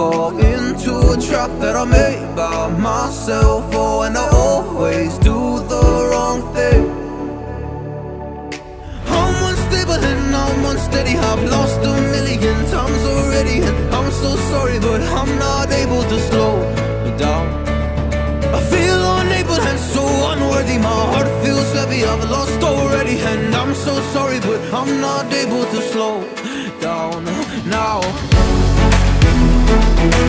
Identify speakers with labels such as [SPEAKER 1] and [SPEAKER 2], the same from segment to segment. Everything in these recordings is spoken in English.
[SPEAKER 1] fall into a trap that I made by myself. Oh, and I always do the wrong thing. I'm unstable and I'm unsteady. I've lost a million times already, and I'm so sorry, but I'm not able to slow down. I feel unable and so unworthy. My heart feels heavy. I've lost already, and I'm so sorry, but I'm not able to slow down now.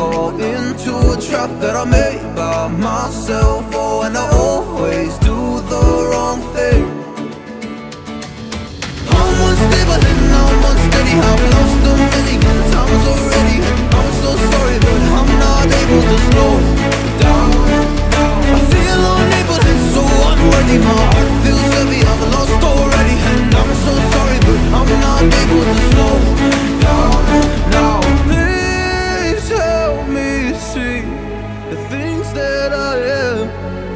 [SPEAKER 1] fall into a trap that I made by myself. Oh, and I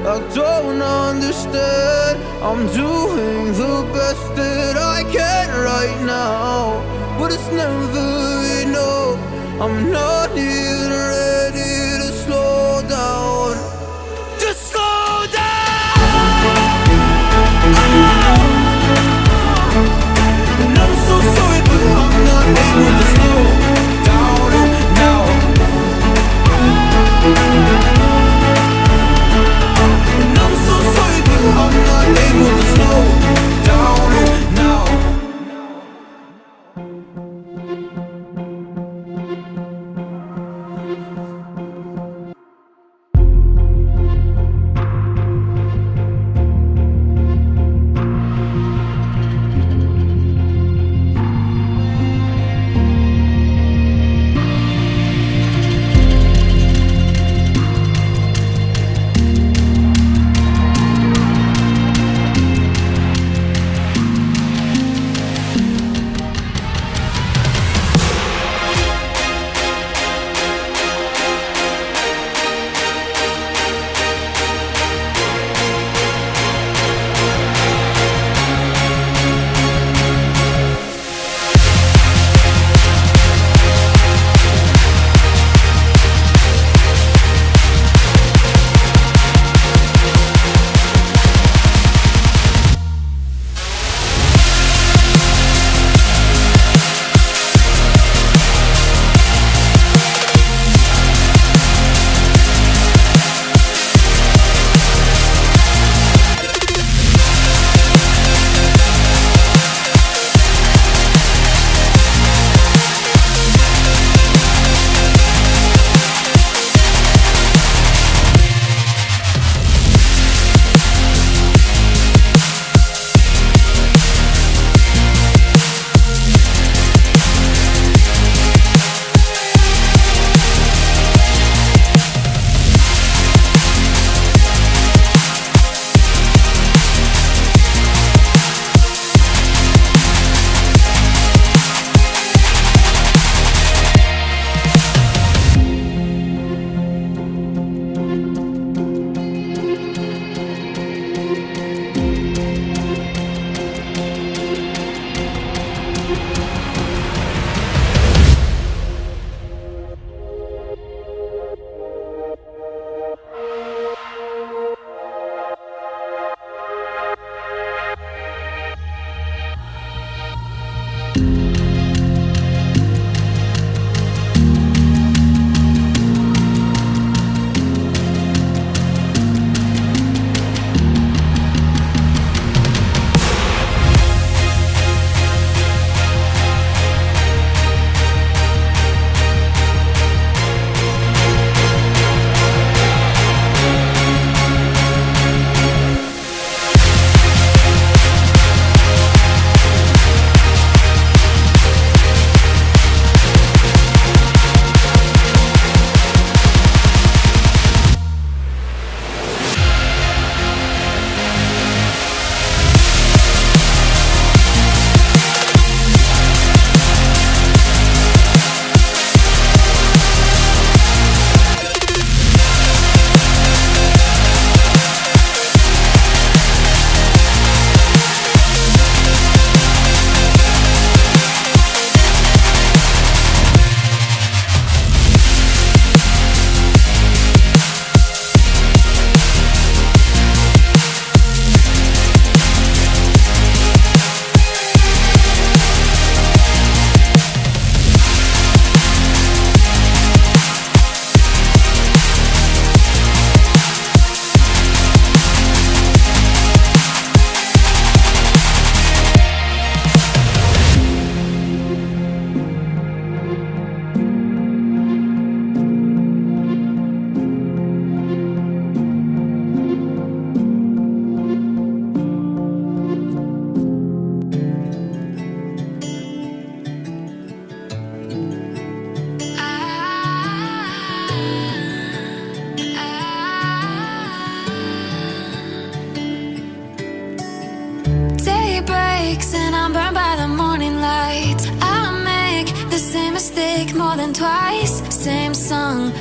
[SPEAKER 1] I don't understand. I'm doing the best that I can right now, but it's never enough. I'm not even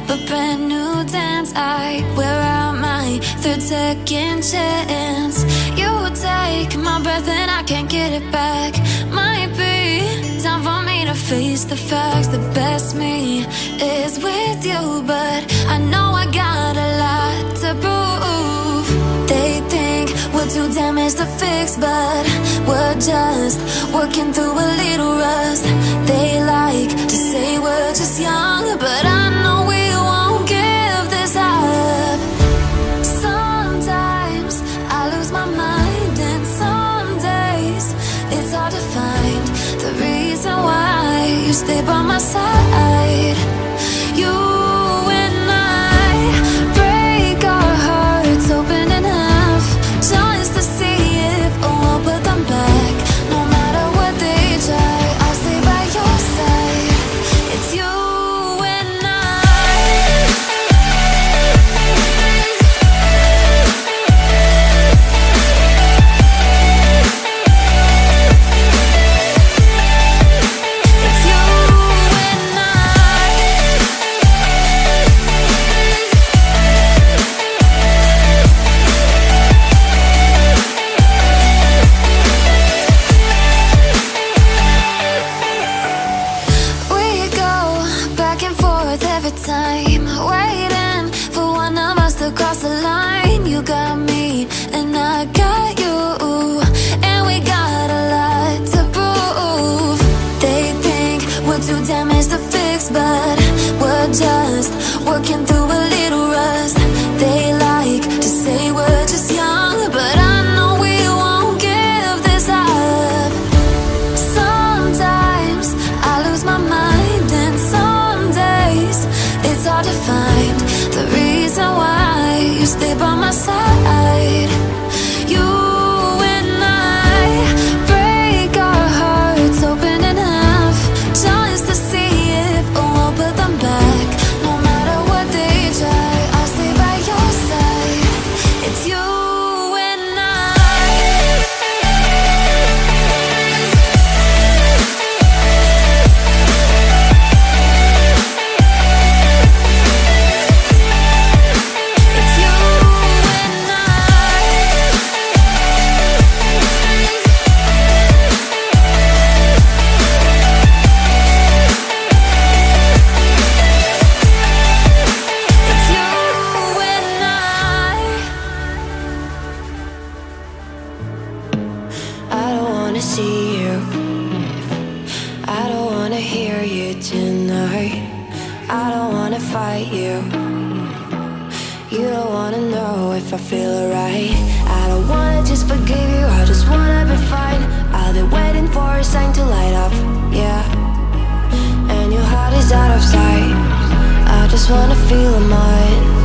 [SPEAKER 1] but
[SPEAKER 2] brand new dance. I wear out my third second chance. You take my breath and I can't get it back. Might be time for me to face the facts. The best me is with you, but I know I got a lot to prove. They think we're too damaged to fix, but we're just working through a little rust. They like to say we're just young, but I stay by my side. To fix, but
[SPEAKER 3] you. Don't wanna know if I feel alright. I don't wanna just forgive you. I just wanna be fine. I've been waiting for a sign to light up. Yeah. And your heart is out of sight. I just wanna feel mine.